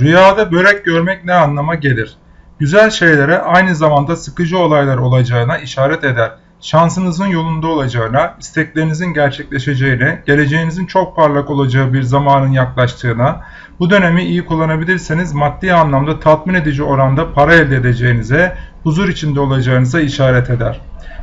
Rüyada börek görmek ne anlama gelir? Güzel şeylere aynı zamanda sıkıcı olaylar olacağına işaret eder. Şansınızın yolunda olacağına, isteklerinizin gerçekleşeceğine, geleceğinizin çok parlak olacağı bir zamanın yaklaştığına, bu dönemi iyi kullanabilirseniz maddi anlamda tatmin edici oranda para elde edeceğinize, huzur içinde olacağınıza işaret eder.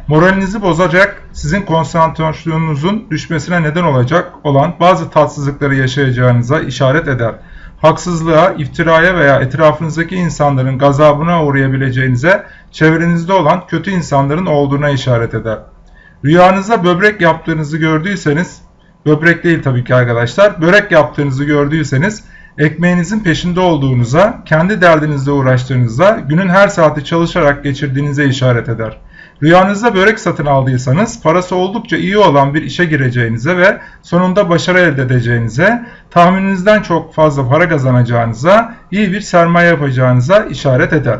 Moralinizi bozacak, sizin konsantrasyonunuzun düşmesine neden olacak olan bazı tatsızlıkları yaşayacağınıza işaret eder. Haksızlığa, iftiraya veya etrafınızdaki insanların gazabına uğrayabileceğinize, çevrenizde olan kötü insanların olduğuna işaret eder. Rüyanızda böbrek yaptığınızı gördüyseniz, böbrek değil tabii ki arkadaşlar, börek yaptığınızı gördüyseniz, ekmeğinizin peşinde olduğunuza, kendi derdinizle uğraştığınıza, günün her saati çalışarak geçirdiğinize işaret eder. Rüyanızda börek satın aldıysanız parası oldukça iyi olan bir işe gireceğinize ve sonunda başarı elde edeceğinize, tahmininizden çok fazla para kazanacağınıza, iyi bir sermaye yapacağınıza işaret eder.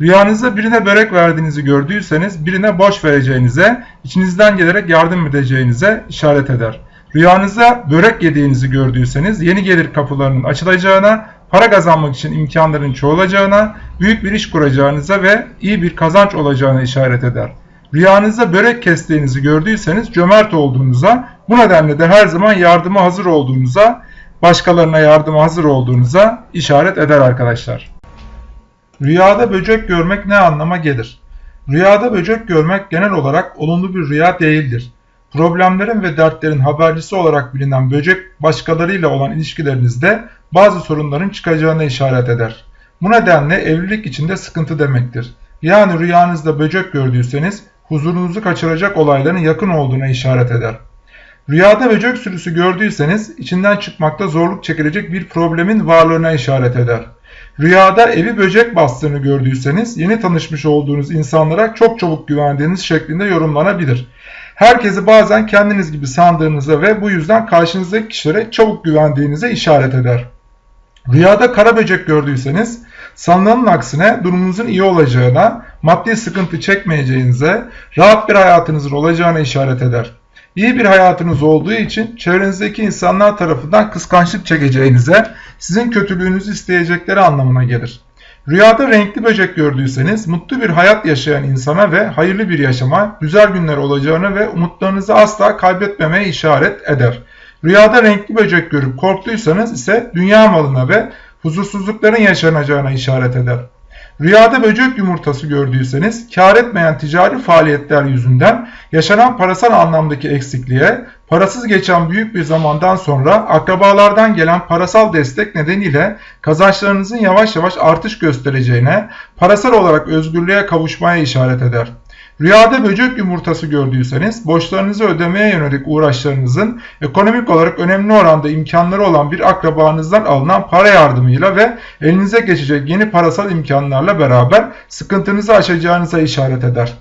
Rüyanızda birine börek verdiğinizi gördüyseniz birine boş vereceğinize, içinizden gelerek yardım edeceğinize işaret eder. Rüyanızda börek yediğinizi gördüyseniz yeni gelir kapılarının açılacağına, para kazanmak için imkanların çoğalacağına, büyük bir iş kuracağınıza ve iyi bir kazanç olacağına işaret eder. Rüyanızda börek kestiğinizi gördüyseniz cömert olduğunuza, bu nedenle de her zaman yardıma hazır olduğunuza, başkalarına yardıma hazır olduğunuza işaret eder arkadaşlar. Rüyada böcek görmek ne anlama gelir? Rüyada böcek görmek genel olarak olumlu bir rüya değildir. Problemlerin ve dertlerin habercisi olarak bilinen böcek başkalarıyla olan ilişkilerinizde bazı sorunların çıkacağına işaret eder. Bu nedenle evlilik içinde sıkıntı demektir. Yani rüyanızda böcek gördüyseniz huzurunuzu kaçıracak olayların yakın olduğuna işaret eder. Rüyada böcek sürüsü gördüyseniz içinden çıkmakta zorluk çekilecek bir problemin varlığına işaret eder. Rüyada evi böcek bastığını gördüyseniz yeni tanışmış olduğunuz insanlara çok çabuk güvendiğiniz şeklinde yorumlanabilir. Herkesi bazen kendiniz gibi sandığınıza ve bu yüzden karşınızdaki kişilere çabuk güvendiğinize işaret eder. Rüyada kara böcek gördüyseniz sanılanın aksine durumunuzun iyi olacağına, maddi sıkıntı çekmeyeceğinize, rahat bir hayatınızın olacağına işaret eder. İyi bir hayatınız olduğu için çevrenizdeki insanlar tarafından kıskançlık çekeceğinize, sizin kötülüğünüzü isteyecekleri anlamına gelir. Rüyada renkli böcek gördüyseniz mutlu bir hayat yaşayan insana ve hayırlı bir yaşama, güzel günler olacağını ve umutlarınızı asla kaybetmemeye işaret eder. Rüyada renkli böcek görüp korktuysanız ise dünya malına ve huzursuzlukların yaşanacağına işaret eder. Rüyada böcek yumurtası gördüyseniz kar etmeyen ticari faaliyetler yüzünden yaşanan parasal anlamdaki eksikliğe, parasız geçen büyük bir zamandan sonra akrabalardan gelen parasal destek nedeniyle kazançlarınızın yavaş yavaş artış göstereceğine, parasal olarak özgürlüğe kavuşmaya işaret eder. Rüyada böcek yumurtası gördüyseniz borçlarınızı ödemeye yönelik uğraşlarınızın ekonomik olarak önemli oranda imkanları olan bir akrabanızdan alınan para yardımıyla ve elinize geçecek yeni parasal imkanlarla beraber sıkıntınızı aşacağınıza işaret eder.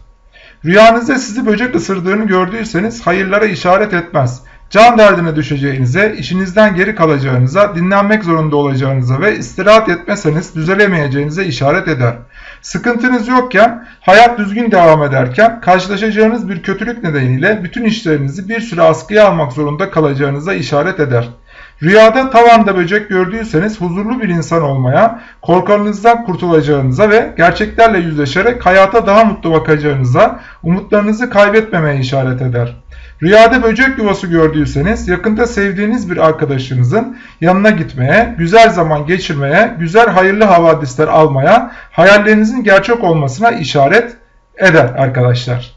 Rüyanızda sizi böcek ısırdığını gördüyseniz hayırlara işaret etmez. Can derdine düşeceğinize, işinizden geri kalacağınıza, dinlenmek zorunda olacağınıza ve istirahat etmeseniz düzelemeyeceğinize işaret eder. Sıkıntınız yokken, hayat düzgün devam ederken karşılaşacağınız bir kötülük nedeniyle bütün işlerinizi bir süre askıya almak zorunda kalacağınıza işaret eder. Rüyada tavanda böcek gördüyseniz huzurlu bir insan olmaya, korkarınızdan kurtulacağınıza ve gerçeklerle yüzleşerek hayata daha mutlu bakacağınıza, umutlarınızı kaybetmemeye işaret eder. Rüyada böcek yuvası gördüyseniz yakında sevdiğiniz bir arkadaşınızın yanına gitmeye, güzel zaman geçirmeye, güzel hayırlı havadisler almaya, hayallerinizin gerçek olmasına işaret eder arkadaşlar.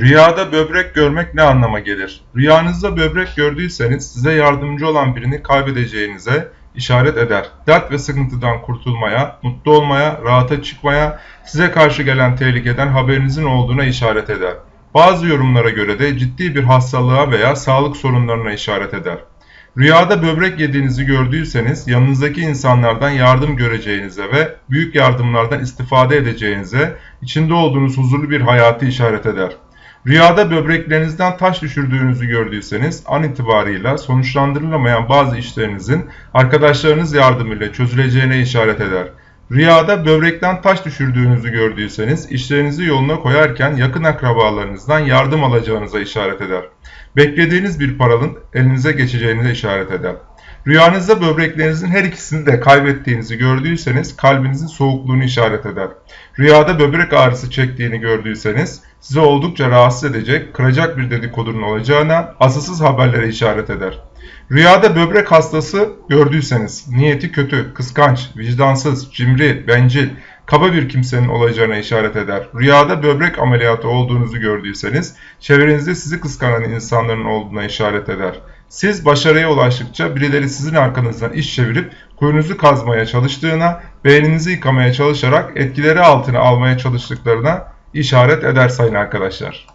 Rüyada böbrek görmek ne anlama gelir? Rüyanızda böbrek gördüyseniz size yardımcı olan birini kaybedeceğinize işaret eder. Dert ve sıkıntıdan kurtulmaya, mutlu olmaya, rahata çıkmaya, size karşı gelen tehlikeden haberinizin olduğuna işaret eder. Bazı yorumlara göre de ciddi bir hastalığa veya sağlık sorunlarına işaret eder. Rüyada böbrek yediğinizi gördüyseniz yanınızdaki insanlardan yardım göreceğinize ve büyük yardımlardan istifade edeceğinize, içinde olduğunuz huzurlu bir hayatı işaret eder. Rüyada böbreklerinizden taş düşürdüğünüzü gördüyseniz an itibarıyla sonuçlandırılamayan bazı işlerinizin arkadaşlarınız yardımıyla çözüleceğine işaret eder. Rüyada böbrekten taş düşürdüğünüzü gördüyseniz işlerinizi yoluna koyarken yakın akrabalarınızdan yardım alacağınıza işaret eder. Beklediğiniz bir paranın elinize geçeceğinize işaret eder. Rüyanızda böbreklerinizin her ikisini de kaybettiğinizi gördüyseniz kalbinizin soğukluğunu işaret eder. Rüyada böbrek ağrısı çektiğini gördüyseniz sizi oldukça rahatsız edecek, kıracak bir dedikodunun olacağına asılsız haberlere işaret eder. Rüyada böbrek hastası gördüyseniz niyeti kötü, kıskanç, vicdansız, cimri, bencil, kaba bir kimsenin olacağına işaret eder. Rüyada böbrek ameliyatı olduğunuzu gördüyseniz çevrenizde sizi kıskanan insanların olduğuna işaret eder. Siz başarıya ulaştıkça birileri sizin arkanızdan iş çevirip kuyunuzu kazmaya çalıştığına, beyninizi yıkamaya çalışarak etkileri altına almaya çalıştıklarına işaret eder sayın arkadaşlar.